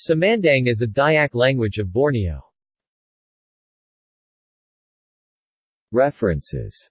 Samandang is a Dayak language of Borneo. References